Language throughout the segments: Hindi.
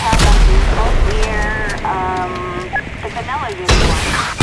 have them. Both wear um, the vanilla uniform.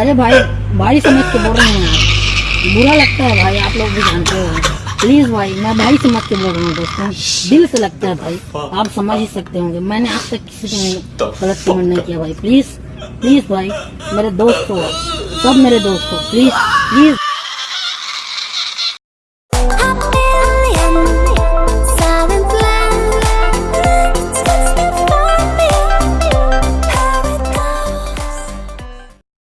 अरे भाई भाई समझ के बोल रहे हैं बुरा लगता है भाई आप लोग भी जानते हो। प्लीज़ भाई मैं भाई समझ के बोल रहा हूँ दोस्तों। दिल से लगता है भाई। आप समझ ही सकते होंगे। मैंने आज तक किसी को गलत कमेंट नहीं किया भाई। प्लीज़ प्लीज़ भाई मेरे दोस्त हो सब मेरे दोस्त हो। Please please